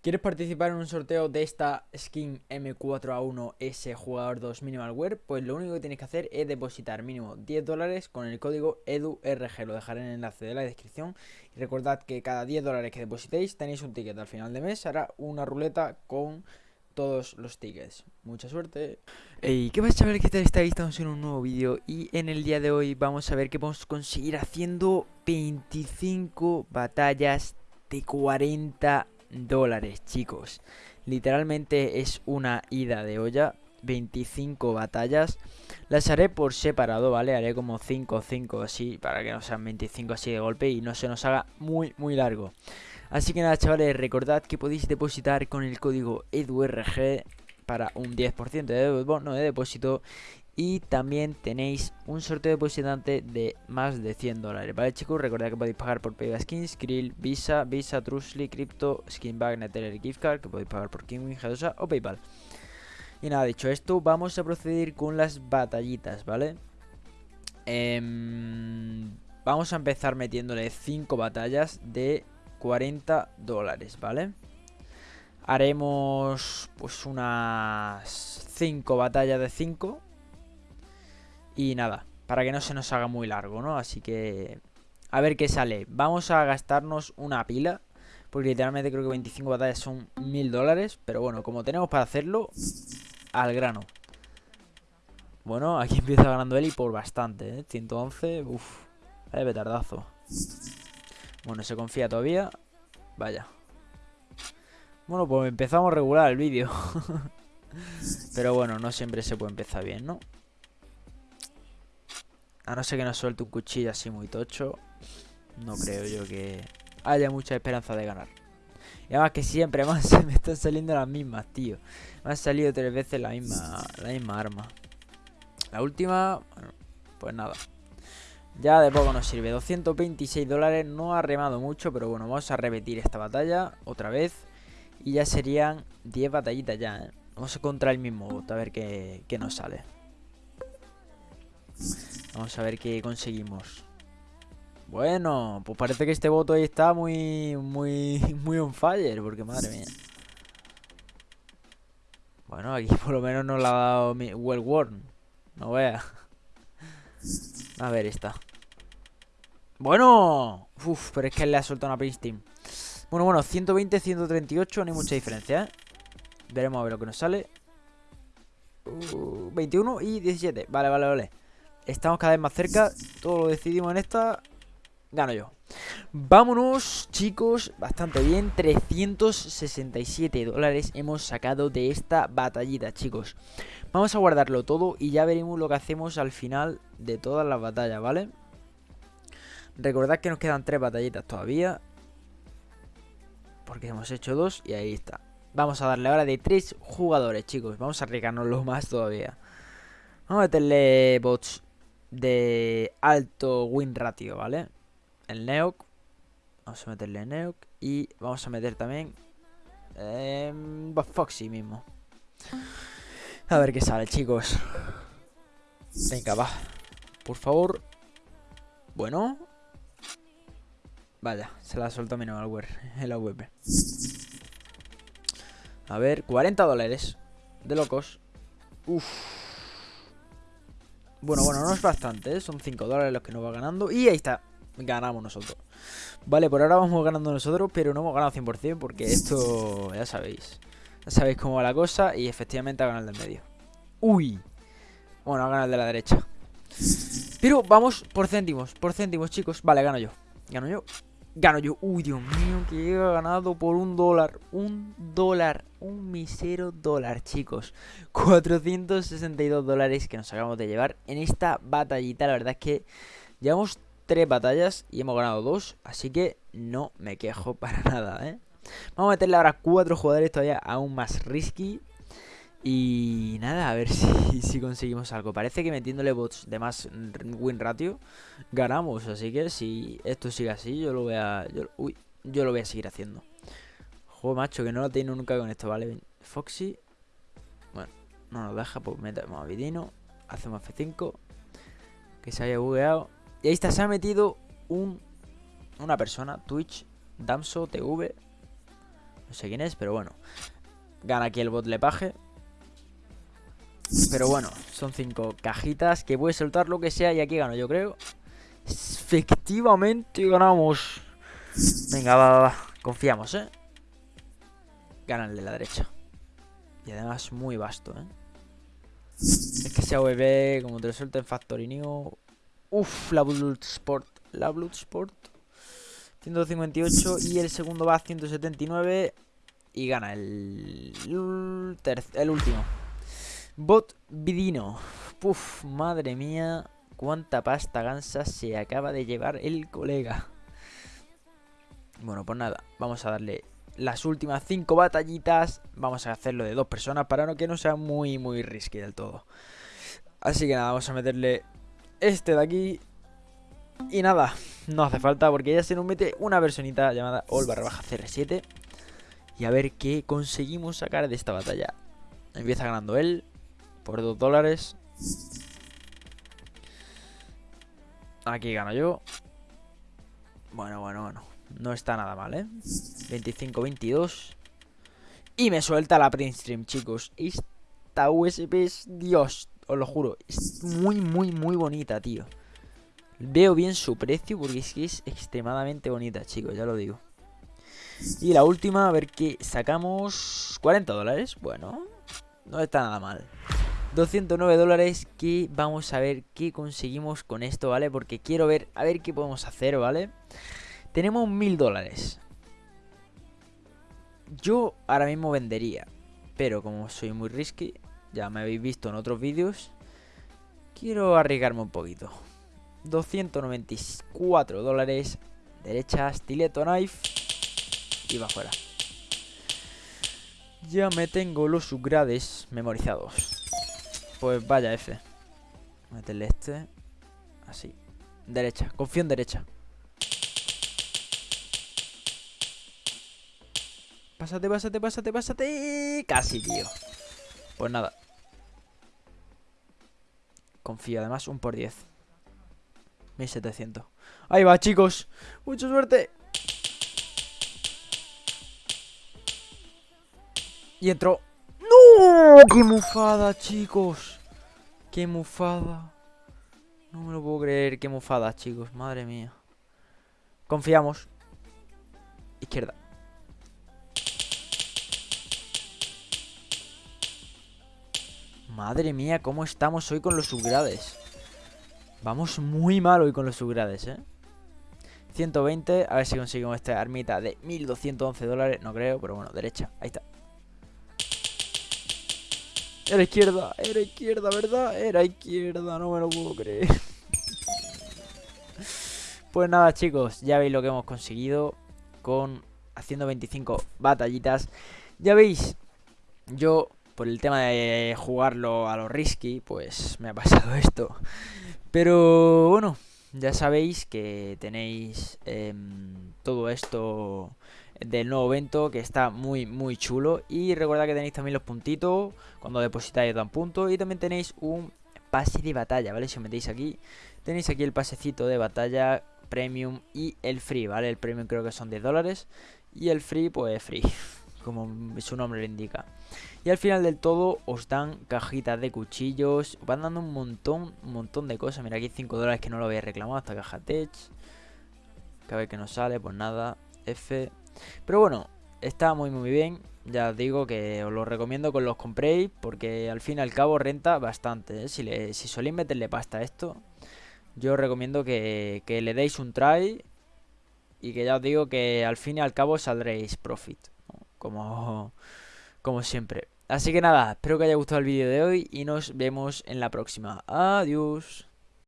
¿Quieres participar en un sorteo de esta skin M4A1S jugador 2 Minimal Wear? Pues lo único que tienes que hacer es depositar mínimo 10 dólares con el código EDURG. Lo dejaré en el enlace de la descripción. Y recordad que cada 10 dólares que depositéis tenéis un ticket. Al final de mes hará una ruleta con todos los tickets. Mucha suerte. Hey, ¿qué pasa chavales? ¿Qué tal estáis? Estamos en un nuevo vídeo y en el día de hoy vamos a ver qué podemos conseguir haciendo 25 batallas de 40 dólares, chicos. Literalmente es una ida de olla. 25 batallas. Las haré por separado, ¿vale? Haré como 5 o 5 así, para que no sean 25 así de golpe y no se nos haga muy, muy largo. Así que nada, chavales, recordad que podéis depositar con el código EDURG para un 10% de bono de depósito y también tenéis un sorteo depositante de más de 100 dólares, ¿vale chicos? Recordad que podéis pagar por Payback Skins, Krill, Visa, Visa, Trustly, Crypto, Skinbag, Neteller, Gift Card, que podéis pagar por Kingwin, G2A o Paypal. Y nada, dicho esto, vamos a proceder con las batallitas, ¿vale? Em, vamos a empezar metiéndole 5 batallas de 40 dólares, ¿vale? Haremos pues unas 5 batallas de 5 y nada, para que no se nos haga muy largo, ¿no? Así que... A ver qué sale. Vamos a gastarnos una pila. Porque literalmente creo que 25 batallas son 1000 dólares. Pero bueno, como tenemos para hacerlo, al grano. Bueno, aquí empieza ganando Eli por bastante, ¿eh? 111, uff. Vaya petardazo. Bueno, se confía todavía. Vaya. Bueno, pues empezamos regular el vídeo. Pero bueno, no siempre se puede empezar bien, ¿no? A no ser que nos suelte un cuchillo así muy tocho. No creo yo que haya mucha esperanza de ganar. Y además que siempre más me están saliendo las mismas, tío. Me han salido tres veces la misma, la misma arma. La última, bueno, pues nada. Ya de poco nos sirve. 226 dólares. No ha remado mucho, pero bueno, vamos a repetir esta batalla otra vez. Y ya serían 10 batallitas ya, ¿eh? Vamos a contra el mismo bot, a ver qué, qué nos sale. Vamos a ver qué conseguimos. Bueno, pues parece que este voto ahí está muy, muy, muy on fire, porque madre mía. Bueno, aquí por lo menos nos la ha dado well worn. No vea. A ver, esta. Bueno. Uf, pero es que le ha soltado una Team. Bueno, bueno, 120, 138, no hay mucha diferencia, ¿eh? Veremos a ver lo que nos sale. 21 uh, y 17. Vale, vale, vale. Estamos cada vez más cerca. Todo lo decidimos en esta. Gano yo. Vámonos, chicos. Bastante bien. 367 dólares hemos sacado de esta batallita, chicos. Vamos a guardarlo todo y ya veremos lo que hacemos al final de todas las batallas, ¿vale? Recordad que nos quedan tres batallitas todavía. Porque hemos hecho dos y ahí está. Vamos a darle ahora de tres jugadores, chicos. Vamos a arriesgarnos más todavía. Vamos a meterle bots de alto win ratio, ¿vale? El Neok. Vamos a meterle Neok. Y vamos a meter también eh, Foxy mismo. A ver qué sale, chicos. Venga, va. Por favor. Bueno. Vaya, se la soltado mi malware en la web. A ver, 40 dólares. De locos. Uf. Bueno, bueno, no es bastante, ¿eh? son 5 dólares los que nos va ganando. Y ahí está, ganamos nosotros. Vale, por ahora vamos ganando nosotros, pero no hemos ganado 100% porque esto, ya sabéis. Ya sabéis cómo va la cosa y efectivamente ha ganado el del medio. Uy. Bueno, ha ganado el de la derecha. Pero vamos por céntimos, por céntimos, chicos. Vale, gano yo. Gano yo. Gano yo. Uy, Dios mío, que he ganado por un dólar. Un dólar. Un misero dólar, chicos. 462 dólares que nos acabamos de llevar en esta batallita. La verdad es que llevamos tres batallas y hemos ganado dos. Así que no me quejo para nada, ¿eh? Vamos a meterle ahora cuatro jugadores todavía aún más risky. Y nada, a ver si, si, conseguimos algo. Parece que metiéndole bots de más win ratio ganamos. Así que si esto sigue así, yo lo voy a. Yo, uy, yo lo voy a seguir haciendo. Joder, macho, que no lo tengo nunca con esto, ¿vale? Foxy. Bueno, no nos deja, pues metemos a Vidino. Hacemos F5. Que se haya bugueado. Y ahí está, se ha metido un una persona, Twitch, Damso TV. No sé quién es, pero bueno. Gana aquí el bot Lepaje. Pero bueno, son cinco cajitas que puedes soltar lo que sea y aquí gano yo creo. Efectivamente ganamos. Venga, va, va, va. Confiamos, ¿eh? Ganarle la derecha. Y además muy vasto, ¿eh? Es que sea VB, como te lo suelta en Factory New. Uf, la Bloodsport. La Bloodsport. 158 y el segundo va a 179 y gana el, el último. Bot Vidino. Uf, madre mía. Cuánta pasta gansa se acaba de llevar el colega. Bueno, pues nada. Vamos a darle las últimas cinco batallitas. Vamos a hacerlo de dos personas para que no sea muy, muy risky del todo. Así que nada, vamos a meterle este de aquí. Y nada, no hace falta porque ya se nos mete una personita llamada All barra baja CR7. Y a ver qué conseguimos sacar de esta batalla. Empieza ganando él por 2 dólares. Aquí gano yo. Bueno, bueno, bueno. No está nada mal, ¿eh? 25-22. Y me suelta la print stream, chicos. Esta USB es Dios, os lo juro. Es muy, muy, muy bonita, tío. Veo bien su precio porque es que es extremadamente bonita, chicos, ya lo digo. Y la última, a ver qué sacamos. 40 dólares. Bueno, no está nada mal. 209 dólares que vamos a ver qué conseguimos con esto, ¿vale? Porque quiero ver, a ver qué podemos hacer, ¿vale? Tenemos 1000 dólares. Yo ahora mismo vendería, pero como soy muy risky, ya me habéis visto en otros vídeos, quiero arriesgarme un poquito. 294 dólares, derecha, stiletto knife y va fuera. Ya me tengo los subgrades memorizados. Pues vaya F. Meterle este. Así. Derecha. Confío en derecha. Pásate, pásate, pásate, pásate. Casi, tío. Pues nada. Confío, además, un por 10. 1700. Ahí va, chicos. Mucha suerte. Y entró. ¡No! ¡Qué mufada, chicos! ¡Qué mufada! No me lo puedo creer, qué mufada, chicos. Madre mía. Confiamos. Izquierda. Madre mía, cómo estamos hoy con los subgrades. Vamos muy mal hoy con los subgrades, ¿eh? 120, a ver si conseguimos esta armita de 1211 dólares. No creo, pero bueno, derecha. Ahí está. Era izquierda, era izquierda, ¿verdad? Era izquierda, no me lo puedo creer. Pues nada, chicos, ya veis lo que hemos conseguido con haciendo 25 batallitas. Ya veis, yo por el tema de jugarlo a lo risky, pues me ha pasado esto. Pero bueno, ya sabéis que tenéis em, todo esto del nuevo evento que está muy muy chulo y recuerda que tenéis también los puntitos cuando depositáis dan puntos y también tenéis un pase de batalla, ¿vale? Si os metéis aquí, tenéis aquí el pasecito de batalla premium y el free, ¿vale? El premium creo que son 10 dólares y el free pues free, como su nombre lo indica. Y al final del todo os dan cajitas de cuchillos, van dando un montón, un montón de cosas. Mira, aquí 5 dólares que no lo había reclamado, esta caja tech. Que a ver que nos sale, pues nada, F. Pero bueno, está muy muy bien. Ya os digo que os lo recomiendo que los compréis porque al fin y al cabo renta bastante. ¿eh? Si, le, si soléis meterle pasta a esto, yo os recomiendo que, le deis un try y que ya os digo que al fin y al cabo saldréis profit. Como, como siempre. Así que nada, espero que haya gustado el vídeo de hoy y nos vemos en la próxima. Adiós.